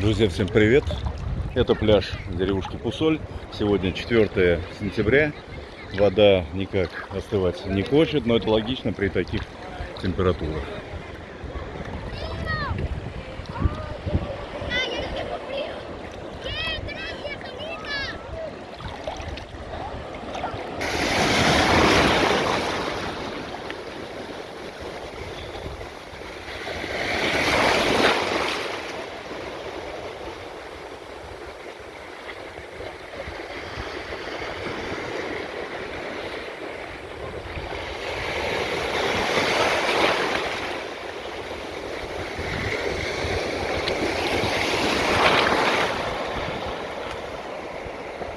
Друзья, всем привет! Это пляж деревушки Пусоль. Сегодня 4 сентября. Вода никак остывать не хочет, но это логично при таких температурах.